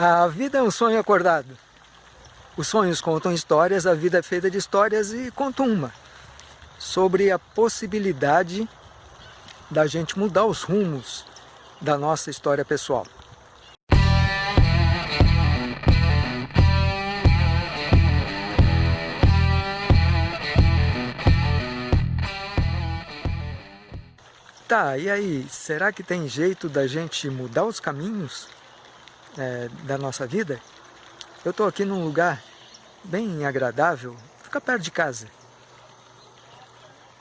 A vida é um sonho acordado. Os sonhos contam histórias, a vida é feita de histórias e conto uma. Sobre a possibilidade da gente mudar os rumos da nossa história pessoal. Tá, e aí, será que tem jeito da gente mudar os caminhos é, da nossa vida? Eu estou aqui num lugar bem agradável, fica perto de casa.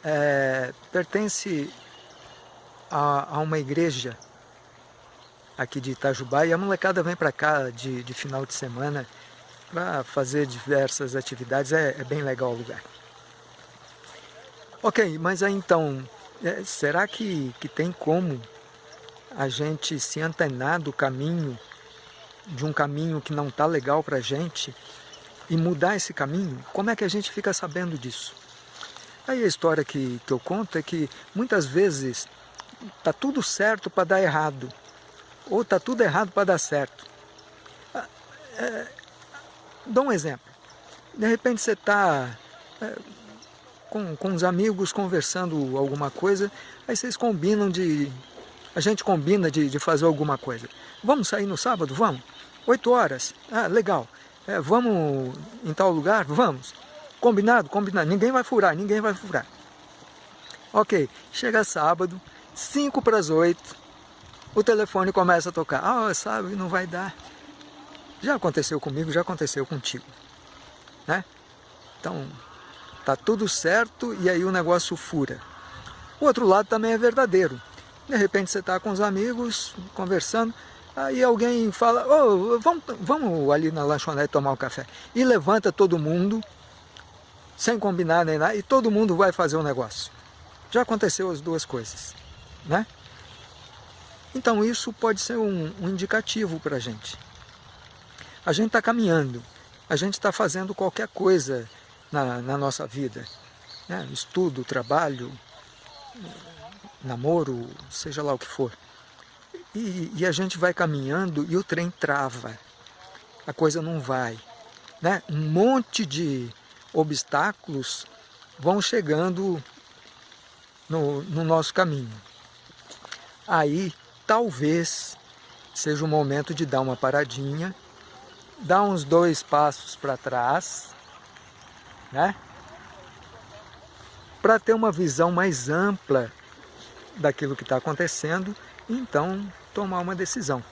É, pertence a, a, uma igreja aqui de Itajubá e a molecada vem para cá de, de, final de semana para fazer diversas atividades, é, é bem legal o lugar. Ok, mas aí então, é, será que, que tem como a gente se antenar do caminho, de um caminho que não está legal para a gente, e mudar esse caminho? Como é que a gente fica sabendo disso? Aí a história que, que eu conto é que muitas vezes está tudo certo para dar errado, ou está tudo errado para dar certo. Ah, é, dou um exemplo. De repente você está é, com, com os amigos conversando alguma coisa, aí vocês combinam de... A gente combina de, de fazer alguma coisa. Vamos sair no sábado? Vamos. Oito horas? Ah, legal. É, vamos em tal lugar? Vamos. Combinado? Combinado. Ninguém vai furar, ninguém vai furar. Ok, chega sábado, cinco para as oito, o telefone começa a tocar. Ah, sabe, não vai dar. Já aconteceu comigo, já aconteceu contigo. Né? Então, Tá tudo certo e aí o negócio fura. O outro lado também é verdadeiro. De repente você está com os amigos, conversando, aí alguém fala, oh, vamos, vamos ali na lanchonete tomar um café. E levanta todo mundo, sem combinar nem nada, e todo mundo vai fazer o um negócio. Já aconteceu as duas coisas, né? Então isso pode ser um, um indicativo para a gente. A gente está caminhando, a gente está fazendo qualquer coisa na, na nossa vida. Né? Estudo, trabalho, namoro, seja lá o que for. E, e, a gente vai caminhando e o trem trava. A coisa não vai. Né? Um monte de obstáculos vão chegando no, no nosso caminho. Aí, talvez, seja o momento de dar uma paradinha, dar uns dois passos para trás né? Para ter uma visão mais ampla daquilo que está acontecendo, então tomar uma decisão.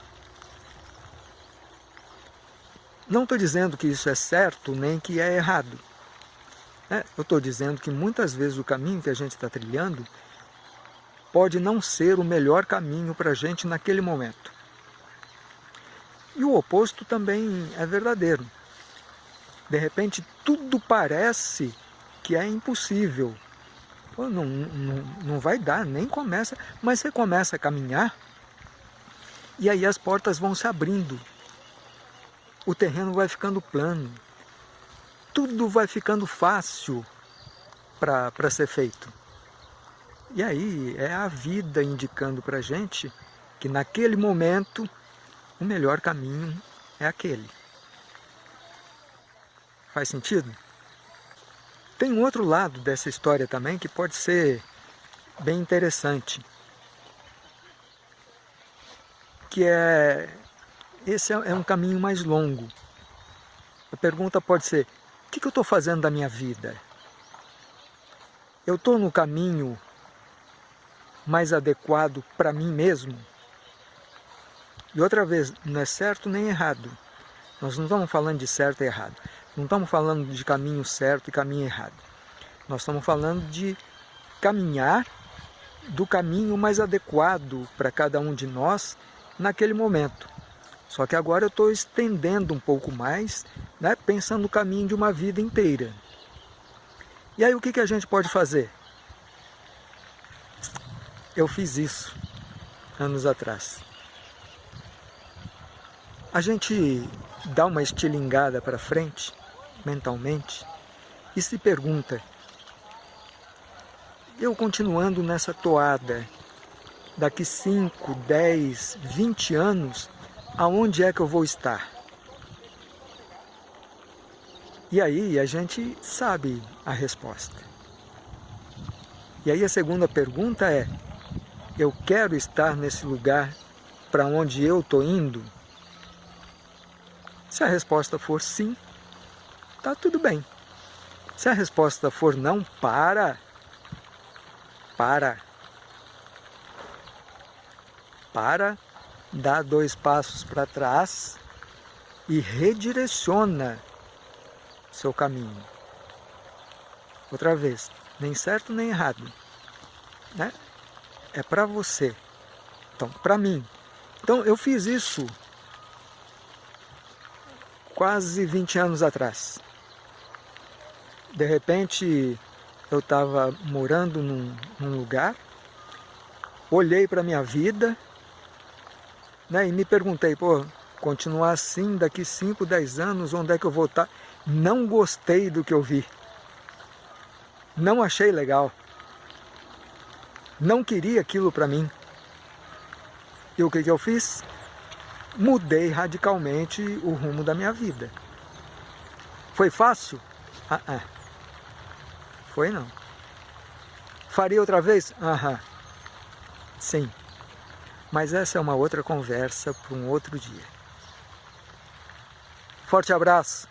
Não estou dizendo que isso é certo nem que é errado. Né? Eu estou dizendo que muitas vezes o caminho que a gente está trilhando pode não ser o melhor caminho para a gente naquele momento. E o oposto também é verdadeiro. De repente tudo parece que é impossível. Pô, não, não, não vai dar, nem começa, mas você começa a caminhar e aí as portas vão se abrindo. O terreno vai ficando plano. Tudo vai ficando fácil para ser feito. E aí é a vida indicando para a gente que naquele momento o melhor caminho é aquele. Faz sentido? Tem um outro lado dessa história também que pode ser bem interessante. Que é... Esse é um caminho mais longo. A pergunta pode ser, o que eu estou fazendo da minha vida? Eu estou no caminho mais adequado para mim mesmo? E outra vez, não é certo nem errado. Nós não estamos falando de certo e errado. Não estamos falando de caminho certo e caminho errado. Nós estamos falando de caminhar do caminho mais adequado para cada um de nós naquele momento. Só que agora eu estou estendendo um pouco mais, né, pensando no caminho de uma vida inteira. E aí o que, que a gente pode fazer? Eu fiz isso anos atrás. A gente dá uma estilingada para frente mentalmente e se pergunta, eu continuando nessa toada, daqui 5, 10, 20 anos, aonde é que eu vou estar? E aí a gente sabe a resposta. E aí a segunda pergunta é, eu quero estar nesse lugar para onde eu estou indo? Se a resposta for sim, tá tudo bem. Se a resposta for não, para. Para. Para, dá dois passos para trás e redireciona seu caminho. Outra vez, nem certo nem errado. Né? É para você. Então, para mim. Então, eu fiz isso quase 20 anos atrás. De repente, eu estava morando num, num, lugar, olhei para minha vida né, e me perguntei, pô, continuar assim daqui 5, 10 anos, onde é que eu vou estar? Tá? Não gostei do que eu vi. Não achei legal. Não queria aquilo para mim. E o que, que eu fiz? Mudei radicalmente o rumo da minha vida. Foi fácil? Ah, ah. Foi não. Faria outra vez? Aham. Sim. Mas essa é uma outra conversa para um outro dia. Forte abraço.